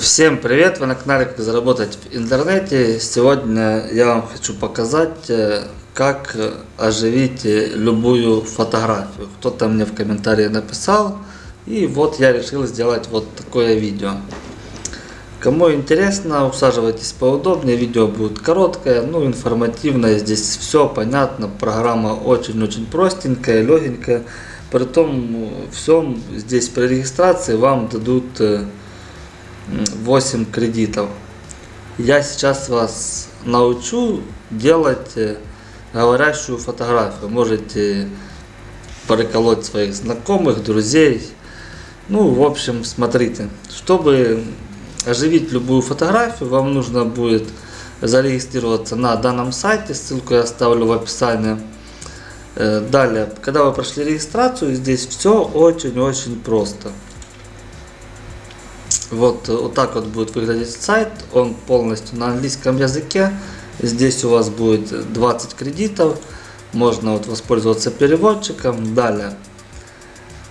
Всем привет! Вы на канале Как заработать в интернете. Сегодня я вам хочу показать, э, как оживить любую фотографию. Кто-то мне в комментарии написал, и вот я решил сделать вот такое видео. Кому интересно, усаживайтесь поудобнее, видео будет короткое, ну информативное, здесь все понятно, программа очень-очень простенькая, легенькая. При том всем здесь при регистрации вам дадут э, 8 кредитов. Я сейчас вас научу делать э, говорящую фотографию. Можете приколоть своих знакомых, друзей. Ну, в общем, смотрите. Чтобы оживить любую фотографию, вам нужно будет зарегистрироваться на данном сайте. Ссылку я оставлю в описании. Э, далее, когда вы прошли регистрацию, здесь все очень-очень просто. Вот, э, вот так вот будет выглядеть сайт. Он полностью на английском языке. Здесь у вас будет 20 кредитов. Можно вот воспользоваться переводчиком. Далее.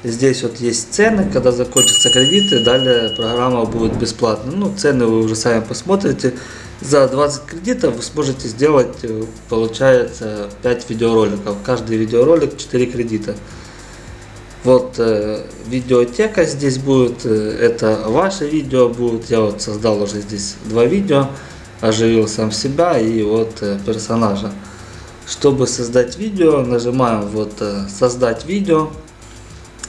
Здесь вот есть цены, когда закончатся кредиты, далее программа будет бесплатна. Ну, цены вы уже сами посмотрите. За 20 кредитов вы сможете сделать, э, получается, 5 видеороликов. Каждый видеоролик 4 кредита. Вот э, видеотека здесь будет, э, это ваше видео будет. Я вот создал уже здесь два видео, оживил сам себя и вот э, персонажа. Чтобы создать видео, нажимаем вот э, создать видео.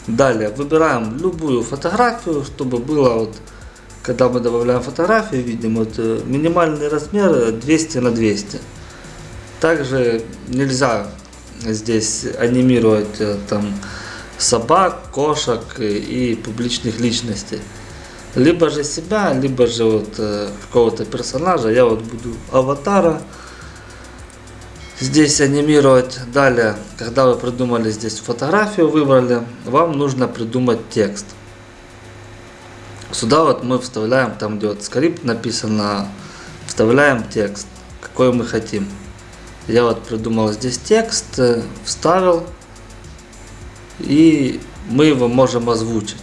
Далее выбираем любую фотографию, чтобы было вот, когда мы добавляем фотографию, видим вот э, минимальный размер 200 на 200. Также нельзя здесь анимировать э, там собак, кошек и публичных личностей. Либо же себя, либо же вот э, какого-то персонажа. Я вот буду аватара здесь анимировать. Далее, когда вы придумали здесь фотографию, выбрали, вам нужно придумать текст. Сюда вот мы вставляем, там где вот скрипт написано, вставляем текст, какой мы хотим. Я вот придумал здесь текст, э, вставил и мы его можем озвучить.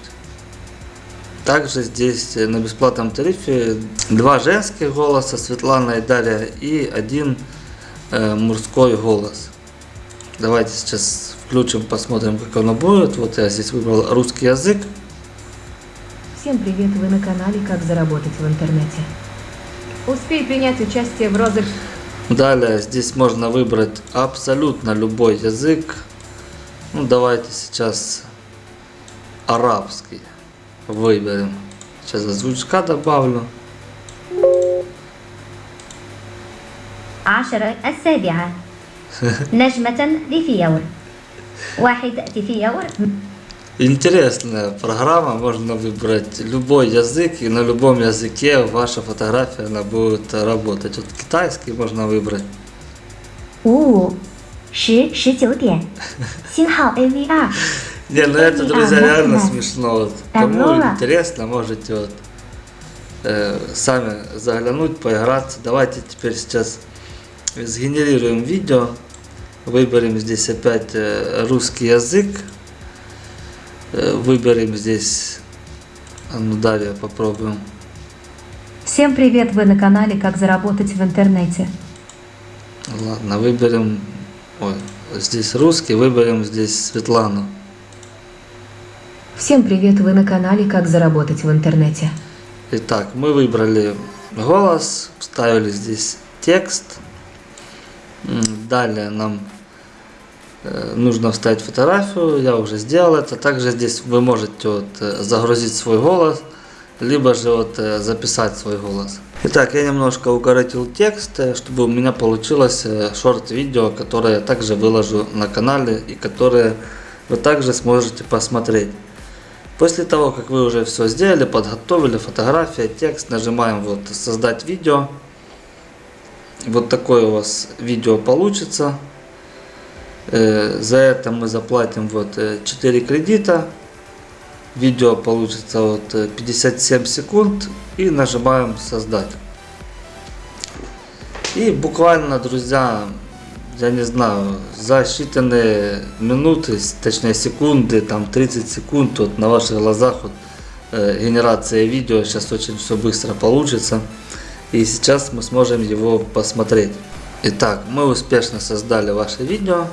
Также здесь на бесплатном тарифе два женских голоса, Светлана и Дарья, и один э, мужской голос. Давайте сейчас включим, посмотрим, как оно будет. Вот я здесь выбрал русский язык. Всем привет, вы на канале «Как заработать в интернете». Успей принять участие в розыгрыше. Далее здесь можно выбрать абсолютно любой язык. Ну, давайте сейчас арабский выберем. Сейчас озвучка добавлю. عشرة السابعة نجمة لفيور واحد تفيور Интересная программа, можно выбрать любой язык, и на любом языке ваша фотография она будет работать. Вот китайский можно выбрать. 五 十十九点，星号 AV 二 Не, ну это, друзья, А, реально можно? смешно. Вот. Здорово. Кому интересно, можете вот э, сами заглянуть, поиграться. Давайте теперь сейчас сгенерируем видео. Выберем здесь опять э, русский язык. Э, выберем здесь, а ну далее попробуем. Всем привет, вы на канале «Как заработать в интернете». Ладно, выберем, ой, здесь русский, выберем здесь Светлану. Всем привет, вы на канале «Как заработать в интернете». Итак, мы выбрали голос, вставили здесь текст. Далее нам э, нужно вставить фотографию, я уже сделал это. Также здесь вы можете вот, э, загрузить свой голос, либо же вот, э, записать свой голос. Итак, я немножко укоротил текст, э, чтобы у меня получилось э, шорт-видео, которое я также выложу на канале и которое вы также сможете посмотреть. После того, как вы уже все сделали, подготовили фотография, текст, нажимаем вот создать видео. Вот такое у вас видео получится. Э, За это мы заплатим вот э, 4 кредита. Видео получится вот э, 57 секунд и нажимаем создать. И буквально, друзья, я не знаю, за считанные минуты, точнее секунды, там 30 секунд, вот на ваших глазах вот э, генерацией видео. Сейчас очень все быстро получится. И сейчас мы сможем его посмотреть. Итак, мы успешно создали ваше видео.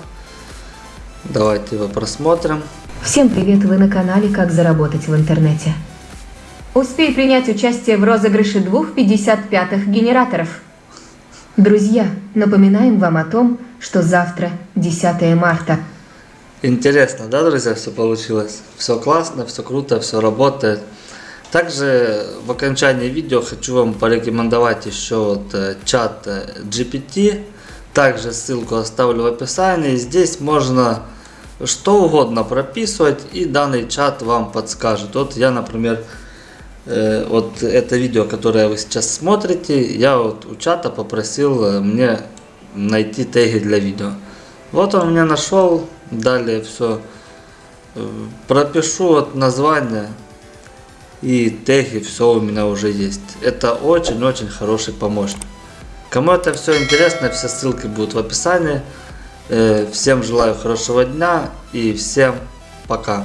Давайте его просмотрим. Всем привет, вы на канале «Как заработать в интернете». Успей принять участие в розыгрыше двух 55-х генераторов. Друзья, напоминаем вам о том, что завтра, 10 марта, Интересно, да, друзья, все получилось? Все классно, все круто, все работает. Также в окончании видео хочу вам порекомендовать еще вот э, чат э, GPT. Также ссылку оставлю в описании. Здесь можно что угодно прописывать и данный чат вам подскажет. Вот я, например, э, вот это видео, которое вы сейчас смотрите, я вот у чата попросил э, мне найти теги для видео. Вот он меня нашел, далее все пропишу вот название и теги, все у меня уже есть. Это очень-очень хороший помощник. Кому это все интересно, все ссылки будут в описании. Э, Всем желаю хорошего дня и всем пока.